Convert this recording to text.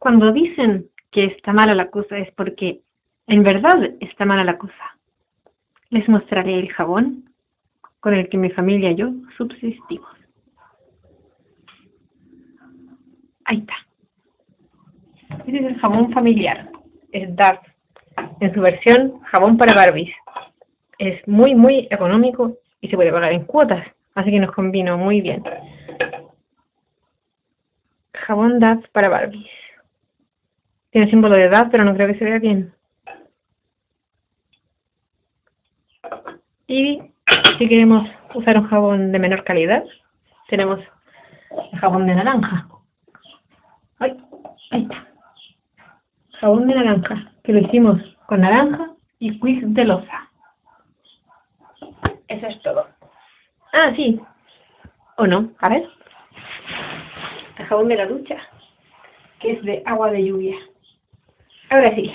Cuando dicen que está mala la cosa es porque en verdad está mala la cosa. Les mostraré el jabón con el que mi familia y yo subsistimos. Ahí está. Este es el jabón familiar. Es DAF. En su versión jabón para Barbies. Es muy, muy económico y se puede pagar en cuotas. Así que nos combino muy bien. Jabón DAF para Barbies. Tiene símbolo de DAF, pero no creo que se vea bien. Y si queremos usar un jabón de menor calidad, tenemos el jabón de naranja. Ay, ahí está. Jabón de naranja, que lo hicimos con naranja y quiz de loza. Eso es todo. Ah, sí. ¿O no? A ver. El jabón de la ducha, que es de agua de lluvia. Ahora sí.